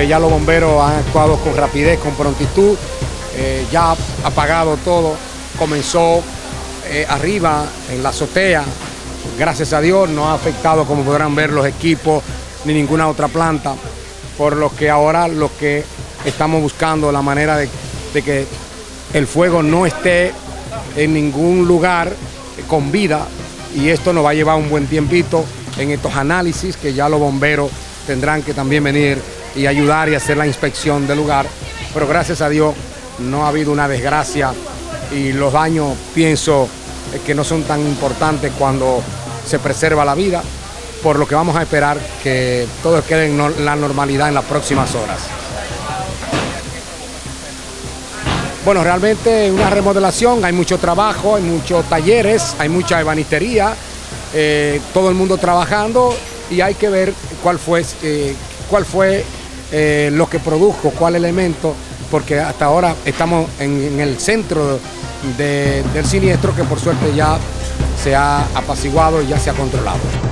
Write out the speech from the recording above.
ya los bomberos han actuado con rapidez, con prontitud, eh, ya apagado todo, comenzó eh, arriba en la azotea, gracias a Dios no ha afectado como podrán ver los equipos ni ninguna otra planta, por lo que ahora lo que estamos buscando la manera de, de que el fuego no esté en ningún lugar con vida y esto nos va a llevar un buen tiempito en estos análisis que ya los bomberos tendrán que también venir y ayudar y hacer la inspección del lugar. Pero gracias a Dios no ha habido una desgracia y los daños pienso que no son tan importantes cuando se preserva la vida, por lo que vamos a esperar que todo quede en la normalidad en las próximas horas. Bueno, realmente una remodelación, hay mucho trabajo, hay muchos talleres, hay mucha ebanistería, eh, todo el mundo trabajando y hay que ver cuál fue, eh, cuál fue eh, lo que produjo, cuál elemento, porque hasta ahora estamos en, el centro del siniestro que por suerte ya se ha apaciguado y ya se ha controlado.